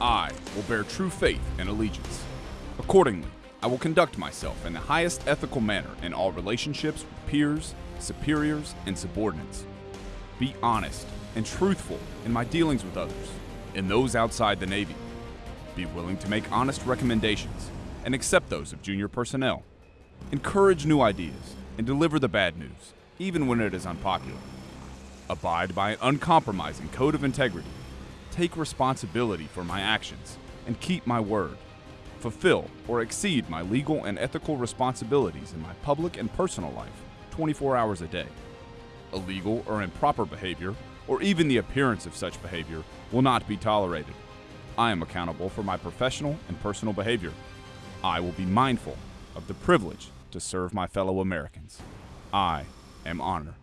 I will bear true faith and allegiance. Accordingly, I will conduct myself in the highest ethical manner in all relationships with peers, superiors, and subordinates. Be honest and truthful in my dealings with others and those outside the Navy. Be willing to make honest recommendations and accept those of junior personnel. Encourage new ideas and deliver the bad news, even when it is unpopular. Abide by an uncompromising code of integrity. Take responsibility for my actions and keep my word. Fulfill or exceed my legal and ethical responsibilities in my public and personal life 24 hours a day. Illegal or improper behavior, or even the appearance of such behavior, will not be tolerated. I am accountable for my professional and personal behavior. I will be mindful of the privilege to serve my fellow Americans. I am honor.